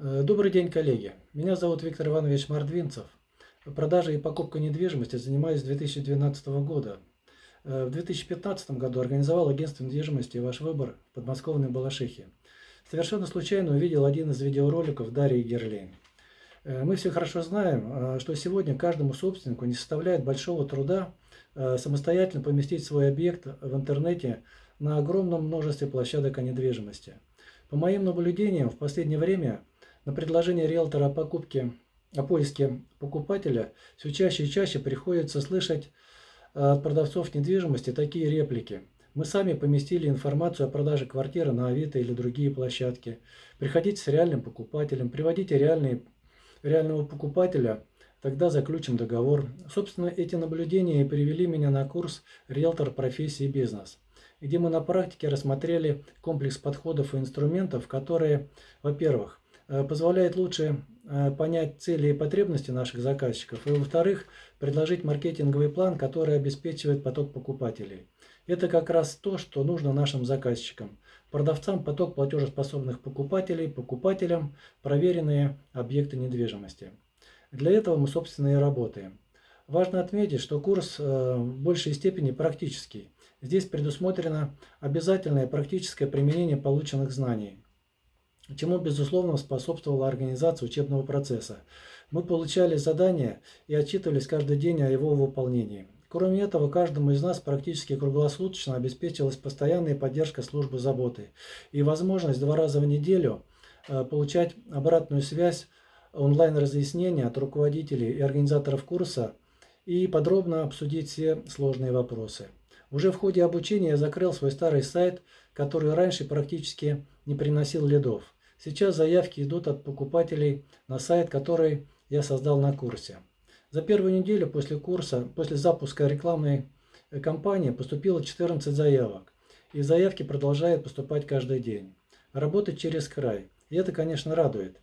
Э, Добрый день, коллеги. Меня зовут Виктор Иванович Мордвинцев. Продажей и покупкой недвижимости занимаюсь с 2012 года. Э, В 2015 году организовал агентство недвижимости «Ваш выбор» в подмосковной Балашихе. Совершенно случайно увидел один из видеороликов Дарьи Герлейн. Э, Мы все хорошо знаем, что сегодня каждому собственнику не составляет большого труда самостоятельно поместить свой объект в интернете на огромном множестве площадок о недвижимости. По моим наблюдениям, в последнее время на предложение риэлтора о покупке, о поиске покупателя все чаще и чаще приходится слышать э, от продавцов недвижимости такие реплики. Мы сами поместили информацию о продаже квартиры на Авито или другие площадки. Приходите с реальным покупателем, приводите реальные, реального покупателя, тогда заключим договор. Собственно, эти наблюдения и привели меня на курс «Риэлтор профессии бизнес», где мы на практике рассмотрели комплекс подходов и инструментов, которые, во-первых, э, позволяют лучше э, понять цели и потребности наших заказчиков, и, во-вторых, предложить маркетинговый план, который обеспечивает поток покупателей. Это как раз то, что нужно нашим заказчикам. Продавцам поток платежеспособных покупателей, покупателям проверенные объекты недвижимости. Для этого мы, собственно, и работаем. Важно отметить, что курс э, в большей степени практический. Здесь предусмотрено обязательное практическое применение полученных знаний, чему, безусловно, способствовала организация учебного процесса. Мы получали задания и отчитывались каждый день о его выполнении. Кроме этого, каждому из нас практически круглосуточно обеспечивалась постоянная поддержка службы заботы и возможность два раза в неделю э, получать обратную связь онлайн-разъяснения от руководителей и организаторов курса и подробно обсудить все сложные вопросы. Уже в ходе обучения я закрыл свой старый сайт, который раньше практически не приносил лидов. Сейчас заявки идут от покупателей на сайт, который я создал на курсе. За первую неделю после курса, после запуска рекламной кампании поступило 14 заявок. И заявки продолжают поступать каждый день. Работать через край. И это, конечно, радует.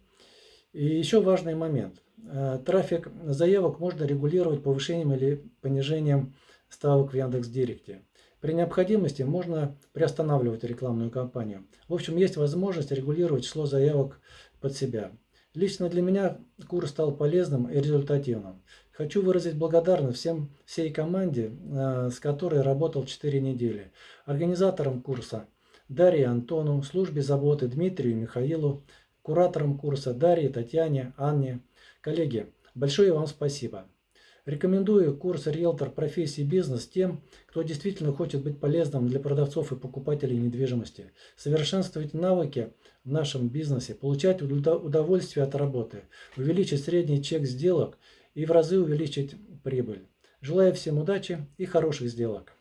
И еще важный момент. Э, трафик заявок можно регулировать повышением или понижением ставок в Яндекс.Директе. При необходимости можно приостанавливать рекламную кампанию. В общем, есть возможность регулировать число заявок под себя. Лично для меня курс стал полезным и результативным. Хочу выразить благодарность всем всей команде, э, с которой работал 4 недели. Организаторам курса Дарье Антону, службе заботы Дмитрию Михаилу, кураторам курса Дарье, Татьяне, Анне. Коллеги, большое вам спасибо. Рекомендую курс «Риэлтор профессии бизнес» тем, кто действительно хочет быть полезным для продавцов и покупателей недвижимости, совершенствовать навыки в нашем бизнесе, получать удовольствие от работы, увеличить средний чек сделок и в разы увеличить прибыль. Желаю всем удачи и хороших сделок.